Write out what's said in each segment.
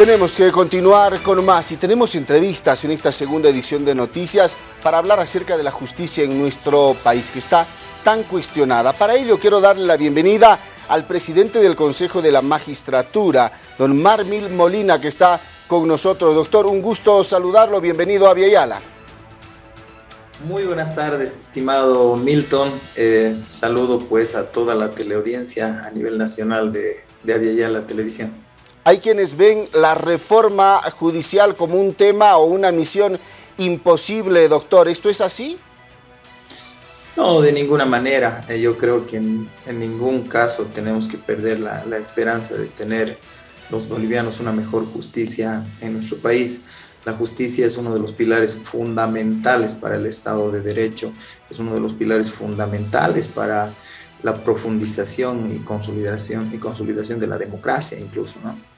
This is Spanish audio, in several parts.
Tenemos que continuar con más y tenemos entrevistas en esta segunda edición de Noticias para hablar acerca de la justicia en nuestro país que está tan cuestionada. Para ello quiero darle la bienvenida al presidente del Consejo de la Magistratura, don Marmil Molina, que está con nosotros. Doctor, un gusto saludarlo. Bienvenido a Viayala. Muy buenas tardes, estimado Milton. Eh, saludo pues a toda la teleaudiencia a nivel nacional de, de Aviala Televisión. Hay quienes ven la reforma judicial como un tema o una misión imposible, doctor. ¿Esto es así? No, de ninguna manera. Eh, yo creo que en, ningún caso tenemos que perder la, esperanza de tener los bolivianos una mejor justicia en nuestro país. La justicia es uno de los pilares fundamentales para el Estado de Derecho, es uno de los pilares fundamentales para la profundización y consolidación, y consolidación de la democracia incluso, ¿no?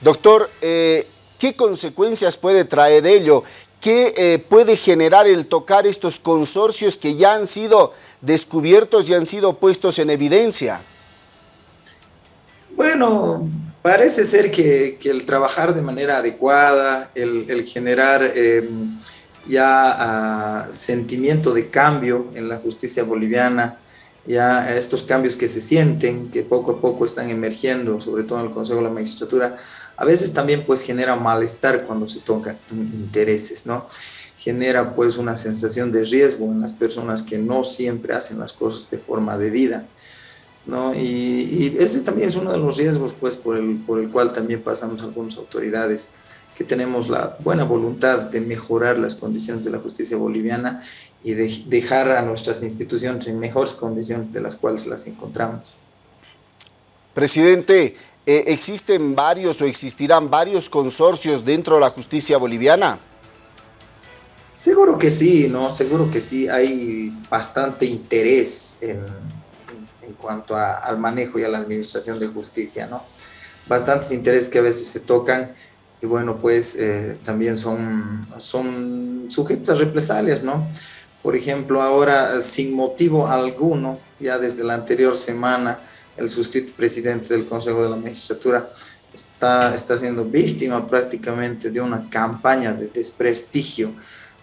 Doctor, eh, ¿qué consecuencias puede traer ello? ¿Qué eh, puede generar el tocar estos consorcios que ya han sido descubiertos y han sido puestos en evidencia? Bueno, parece ser que, el trabajar de manera adecuada, el, generar em, ya ah, sentimiento de cambio en la justicia boliviana, ya estos cambios que se sienten, que poco a poco están emergiendo, sobre todo en el Consejo de la Magistratura, a veces también pues genera malestar cuando se tocan intereses, ¿no? Genera pues una sensación de riesgo en las personas que no siempre hacen las cosas de forma debida, ¿no? Y, ese también es uno de los riesgos pues por el, por el cual también pasamos algunas autoridades que tenemos la buena voluntad de mejorar las condiciones de la justicia boliviana y de dejar a nuestras instituciones en mejores condiciones de las cuales las encontramos. Presidente, eh, ¿existen varios o existirán varios consorcios dentro de la justicia boliviana? Seguro que sí, ¿no? Seguro que sí. Hay bastante interés en, en, cuanto al manejo y a la administración de justicia, ¿no? Bastantes intereses que a veces se tocan y bueno, pues eh, también son, son sujetos a represalias, ¿no? Por ejemplo, ahora sin motivo alguno, ya desde la anterior semana, el suscrito presidente del Consejo de la Magistratura, está, está siendo víctima prácticamente de una campaña de desprestigio,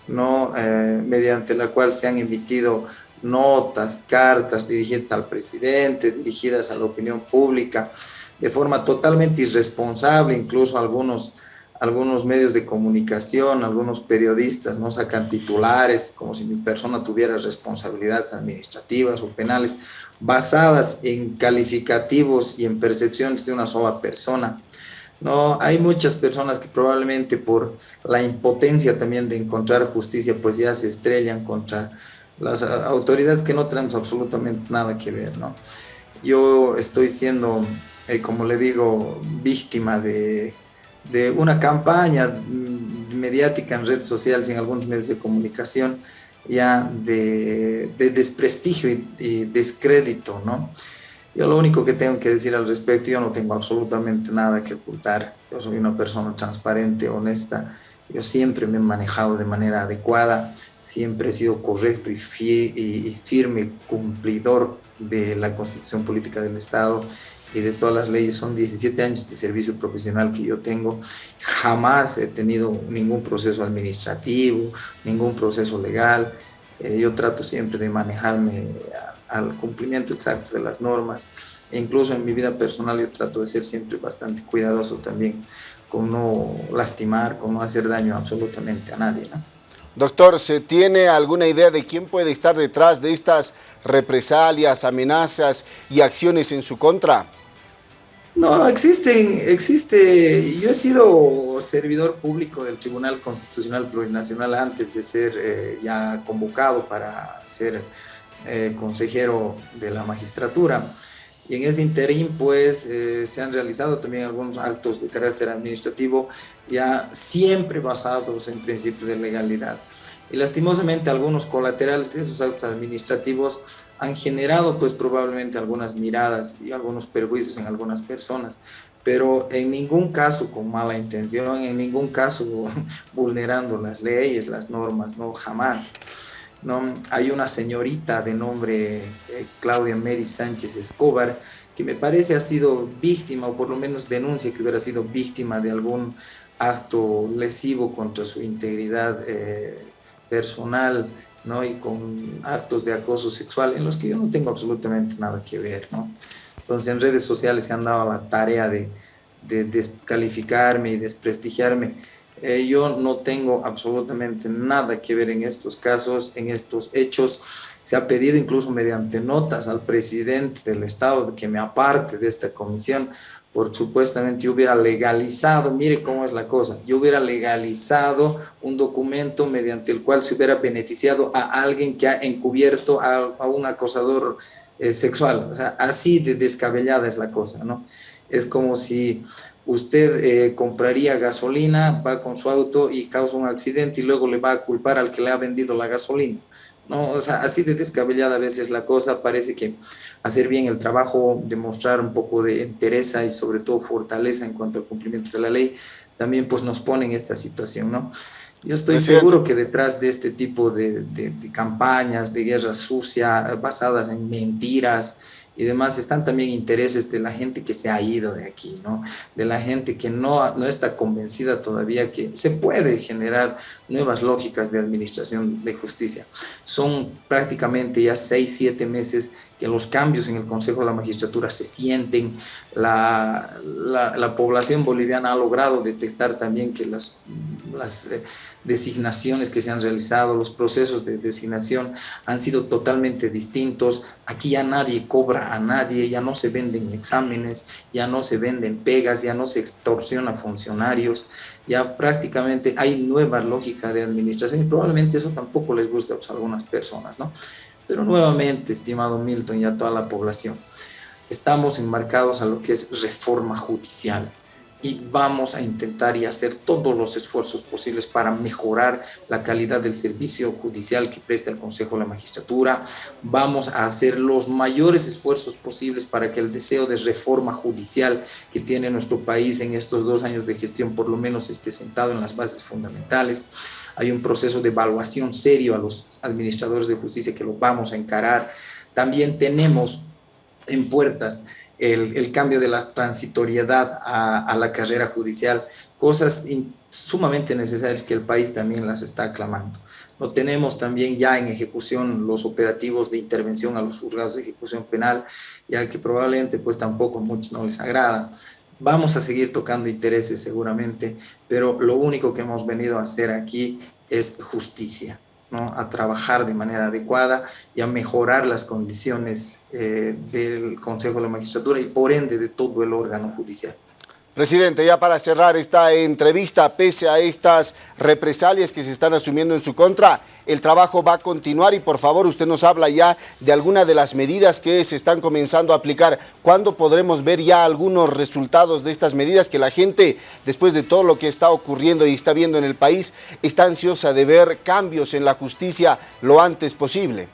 ¿no? Eh, mediante la cual se han emitido notas, cartas dirigidas al presidente, dirigidas a la opinión pública, de forma totalmente irresponsable, incluso algunos algunos medios de comunicación, algunos periodistas no sacan titulares como si mi persona tuviera responsabilidades administrativas o penales basadas en calificativos y en percepciones de una sola persona. No, hay muchas personas que probablemente por la impotencia también de encontrar justicia, pues ya se estrellan contra las autoridades que no tenemos absolutamente nada que ver, ¿no? Yo estoy siendo, eh, como le digo, víctima de de una campaña mediática en redes sociales y en algunos medios de comunicación ya de, desprestigio y, descrédito, ¿no? Yo lo único que tengo que decir al respecto, yo no tengo absolutamente nada que ocultar, yo soy una persona transparente, honesta, yo siempre me he manejado de manera adecuada, siempre he sido correcto y, y firme cumplidor de la constitución política del Estado y de todas las leyes. Son 17 años de servicio profesional que yo tengo. Jamás he tenido ningún proceso administrativo, ningún proceso legal. Eh, yo trato siempre de manejarme al cumplimiento exacto de las normas. E incluso en mi vida personal yo trato de ser siempre bastante cuidadoso también con no lastimar, con no hacer daño absolutamente a nadie. ¿no? Doctor, ¿se tiene alguna idea de quién puede estar detrás de estas represalias, amenazas y acciones en su contra? No, existen, existe, yo he sido servidor público del Tribunal Constitucional Plurinacional antes de ser eh, ya convocado para ser eh, consejero de la magistratura. Y en ese interín, pues, eh, se han realizado también algunos actos de carácter administrativo ya siempre basados en principios de legalidad. Y lastimosamente algunos colaterales de esos actos administrativos han generado pues probablemente algunas miradas y algunos perjuicios en algunas personas, pero en ningún caso con mala intención, en ningún caso vulnerando las leyes, las normas, no, jamás. No, hay una señorita de nombre eh, Claudia Mary Sánchez Escobar que me parece ha sido víctima, o por lo menos denuncia que hubiera sido víctima de algún acto lesivo contra su integridad eh, personal, ¿no? Y con actos de acoso sexual en los que yo no tengo absolutamente nada que ver, ¿no? Entonces en redes sociales se han dado la tarea de, de descalificarme y desprestigiarme. Eh, yo no tengo absolutamente nada que ver en estos casos, en estos hechos. Se ha pedido incluso mediante notas al presidente del Estado que me aparte de esta comisión, por supuestamente hubiera legalizado, mire cómo es la cosa, yo hubiera legalizado un documento mediante el cual se hubiera beneficiado a alguien que ha encubierto a, un acosador eh, sexual. O sea, así de descabellada es la cosa, ¿no? Es como si usted eh, compraría gasolina, va con su auto y causa un accidente y luego le va a culpar al que le ha vendido la gasolina. ¿No? O sea, así de descabellada a veces la cosa, parece que hacer bien el trabajo, demostrar un poco de entereza y sobre todo fortaleza en cuanto al cumplimiento de la ley, también pues nos pone en esta situación, ¿no? Yo estoy seguro que detrás de este tipo de, de campañas de guerra sucia basadas en mentiras, y demás están también intereses de la gente que se ha ido de aquí, ¿no? De la gente que no, no está convencida todavía que se puede generar nuevas lógicas de administración de justicia. Son prácticamente ya seis, siete meses los cambios en el Consejo de la Magistratura se sienten, la, la, población boliviana ha logrado detectar también que las, las eh, designaciones que se han realizado, los procesos de designación han sido totalmente distintos. Aquí ya nadie cobra a nadie, ya no se venden exámenes, ya no se venden pegas, ya no se extorsiona funcionarios, ya prácticamente hay nueva lógica de administración y probablemente eso tampoco les guste a algunas personas, ¿no? Pero nuevamente, estimado Milton y a toda la población, estamos enmarcados a lo que es reforma judicial y vamos a intentar y hacer todos los esfuerzos posibles para mejorar la calidad del servicio judicial que presta el Consejo de la Magistratura. Vamos a hacer los mayores esfuerzos posibles para que el deseo de reforma judicial que tiene nuestro país en estos dos años de gestión por lo menos esté sentado en las bases fundamentales. Hay un proceso de evaluación serio a los administradores de justicia que lo vamos a encarar. También tenemos en puertas el, cambio de la transitoriedad a, la carrera judicial, cosas sumamente necesarias que el país también las está aclamando. Lo tenemos también ya en ejecución los operativos de intervención a los juzgados de ejecución penal, ya que probablemente pues tampoco muchos no les agrada. Vamos a seguir tocando intereses seguramente, pero lo único que hemos venido a hacer aquí es justicia a trabajar de manera adecuada y a mejorar las condiciones eh, del Consejo de la Magistratura y por ende de todo el órgano judicial. Presidente, ya para cerrar esta entrevista, pese a estas represalias que se están asumiendo en su contra, el trabajo va a continuar y por favor usted nos habla ya de alguna de las medidas que se están comenzando a aplicar. ¿Cuándo podremos ver ya algunos resultados de estas medidas que la gente, después de todo lo que está ocurriendo y está viendo en el país, está ansiosa de ver cambios en la justicia lo antes posible?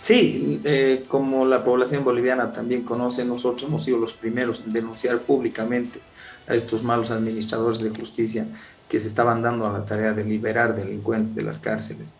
Sí, eh, como la población boliviana también conoce, nosotros hemos sido los primeros en denunciar públicamente a estos malos administradores de justicia que se estaban dando a la tarea de liberar delincuentes de las cárceles.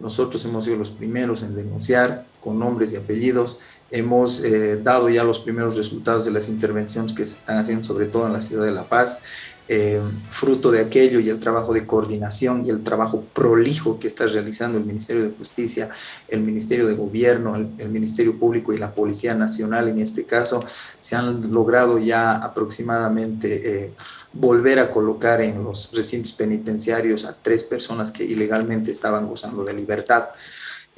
Nosotros hemos sido los primeros en denunciar con nombres y apellidos. Hemos eh, dado ya los primeros resultados de las intervenciones que se están haciendo, sobre todo en la ciudad de La Paz. Eh, fruto de aquello y el trabajo de coordinación y el trabajo prolijo que está realizando el Ministerio de Justicia, el Ministerio de Gobierno, el, Ministerio Público y la Policía Nacional en este caso, se han logrado ya aproximadamente eh, volver a colocar en los recintos penitenciarios a tres personas que ilegalmente estaban gozando de libertad.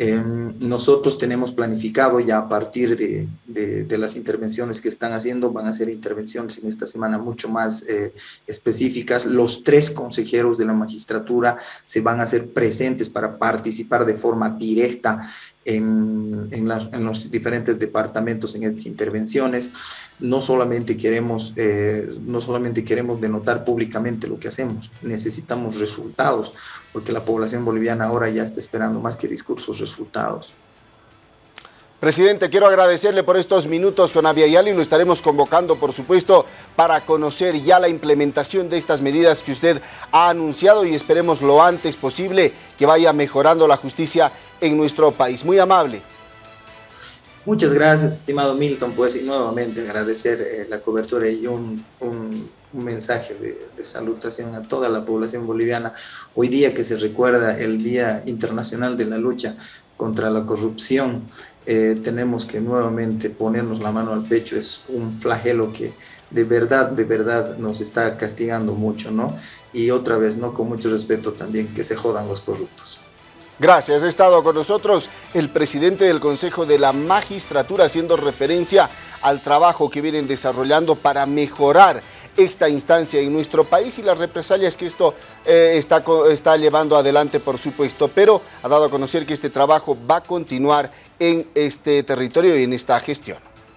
Em, nosotros tenemos planificado ya a partir de, las intervenciones que están haciendo, van a ser intervenciones en esta semana mucho más eh, específicas. Los tres consejeros de la magistratura se van a hacer presentes para participar de forma directa en, en, los diferentes departamentos en estas intervenciones. No solamente, queremos, eh, no solamente queremos denotar públicamente lo que hacemos, necesitamos resultados, porque la población boliviana ahora ya está esperando más que discursos, resultados. Presidente, quiero agradecerle por estos minutos con Aviala y lo estaremos convocando, por supuesto, para conocer ya la implementación de estas medidas que usted ha anunciado y esperemos lo antes posible que vaya mejorando la justicia en nuestro país. Muy amable. Muchas gracias, estimado Milton, pues y nuevamente agradecer eh, la cobertura y un, un, mensaje de, de, salutación a toda la población boliviana. Hoy día que se recuerda el Día Internacional de la Lucha contra la Corrupción, eh, tenemos que nuevamente ponernos la mano al pecho, es un flagelo que de verdad, de verdad nos está castigando mucho, ¿no? Y otra vez, ¿no? Con mucho respeto también, que se jodan los corruptos. Gracias. Ha estado con nosotros el presidente del Consejo de la Magistratura haciendo referencia al trabajo que vienen desarrollando para mejorar esta instancia en nuestro país y las represalias que esto eh, está, está llevando adelante, por supuesto, pero ha dado a conocer que este trabajo va a continuar en este territorio y en esta gestión.